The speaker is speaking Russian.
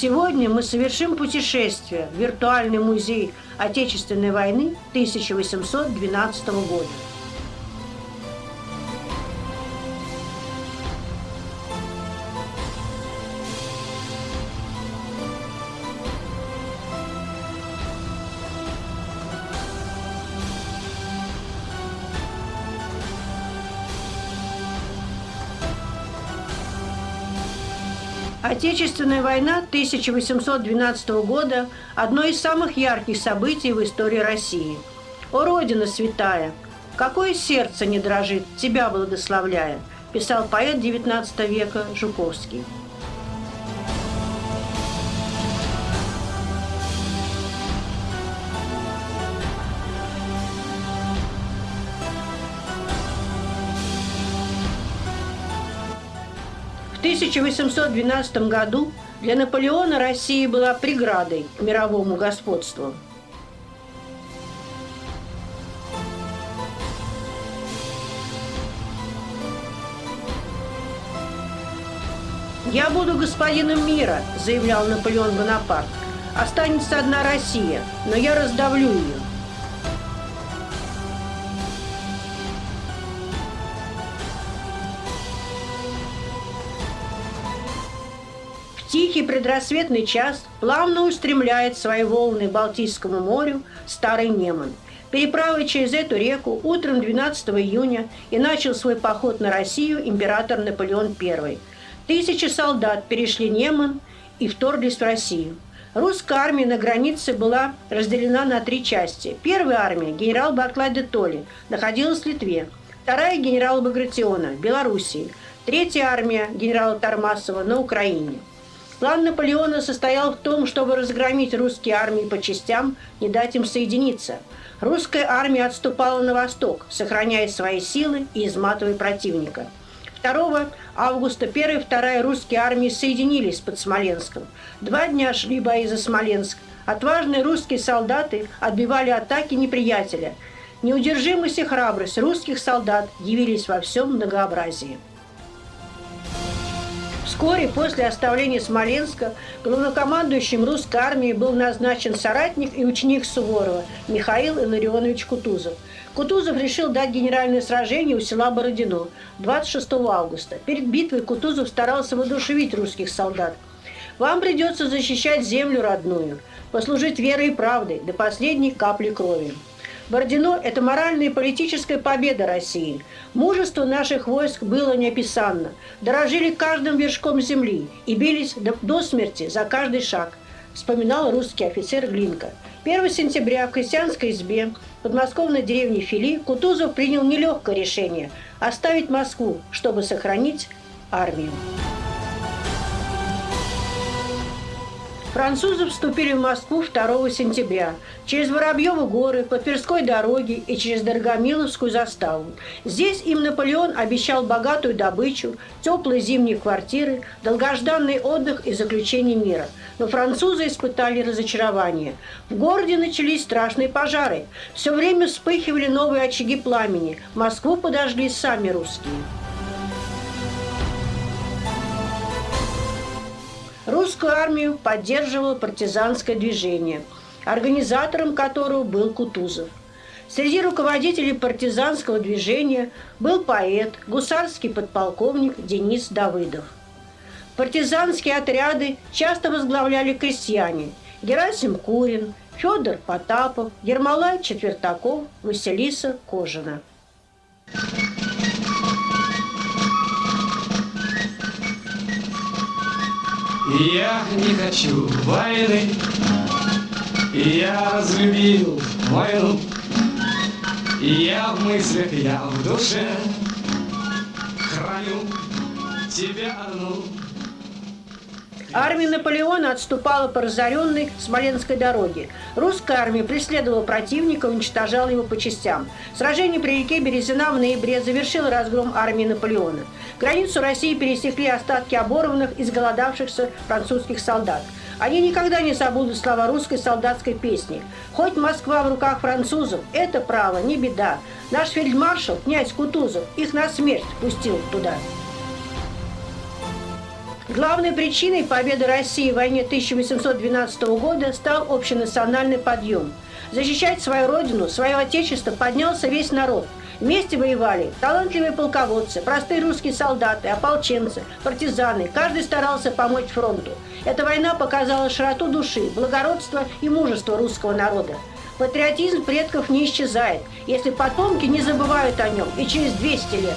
Сегодня мы совершим путешествие в виртуальный музей Отечественной войны 1812 года. Отечественная война 1812 года – одно из самых ярких событий в истории России. «О, Родина святая! Какое сердце не дрожит, тебя благословляя!» – писал поэт XIX века Жуковский. 1812 году для Наполеона Россия была преградой к мировому господству. «Я буду господином мира», – заявлял Наполеон Бонапарт. «Останется одна Россия, но я раздавлю ее». Тихий предрассветный час плавно устремляет свои волны Балтийскому морю Старый Неман. Переправой через эту реку утром 12 июня и начал свой поход на Россию император Наполеон I. Тысячи солдат перешли Неман и вторглись в Россию. Русская армия на границе была разделена на три части. Первая армия, генерал Барклай де Толли, находилась в Литве. Вторая – генерала Багратиона, в Белоруссии. Третья армия генерала Тормасова на Украине – План Наполеона состоял в том, чтобы разгромить русские армии по частям, не дать им соединиться. Русская армия отступала на восток, сохраняя свои силы и изматывая противника. 2 августа 1 и 2 русские армии соединились под Смоленском. Два дня шли бои за Смоленск. Отважные русские солдаты отбивали атаки неприятеля. Неудержимость и храбрость русских солдат явились во всем многообразии. Вскоре после оставления Смоленска главнокомандующим русской армии был назначен соратник и ученик Суворова Михаил Илларионович Кутузов. Кутузов решил дать генеральное сражение у села Бородино 26 августа. Перед битвой Кутузов старался воодушевить русских солдат. «Вам придется защищать землю родную, послужить верой и правдой до последней капли крови». Бородино – это моральная и политическая победа России. Мужество наших войск было неописанно. Дорожили каждым вершком земли и бились до, смерти за каждый шаг, вспоминал русский офицер Глинка. 1 сентября в крестьянской избе подмосковной деревне Фили Кутузов принял нелегкое решение – оставить Москву, чтобы сохранить армию. Французы вступили в Москву 2 сентября через Воробьевы горы, по Тверской дороге и через Дорогомиловскую заставу. Здесь им Наполеон обещал богатую добычу, теплые зимние квартиры, долгожданный отдых и заключение мира. Но французы испытали разочарование. В городе начались страшные пожары. Все время вспыхивали новые очаги пламени. Москву подожгли сами русские. Русскую армию поддерживало партизанское движение, организатором которого был Кутузов. Среди руководителей партизанского движения был поэт, гусарский подполковник Денис Давыдов. Партизанские отряды часто возглавляли крестьяне Герасим Курин, Федор Потапов, Ермолай Четвертаков, Василиса Кожина. Я не хочу войны, я разлюбил войну. Я в мыслях, я в душе храню тебя одну. Армия Наполеона отступала по разоренной Смоленской дороге. Русская армия преследовала противника, уничтожала его по частям. Сражение при реке Березина в ноябре завершило разгром армии Наполеона. Границу России пересекли остатки оборванных, изголодавшихся французских солдат. Они никогда не забудут слова русской солдатской песни. Хоть Москва в руках французов, это право, не беда. Наш фельдмаршал, князь Кутузов, их на смерть пустил туда. Главной причиной победы России в войне 1812 года стал общенациональный подъем. Защищать свою родину, свое отечество поднялся весь народ. Вместе воевали талантливые полководцы, простые русские солдаты, ополченцы, партизаны. Каждый старался помочь фронту. Эта война показала широту души, благородство и мужество русского народа. Патриотизм предков не исчезает, если потомки не забывают о нем и через 200 лет.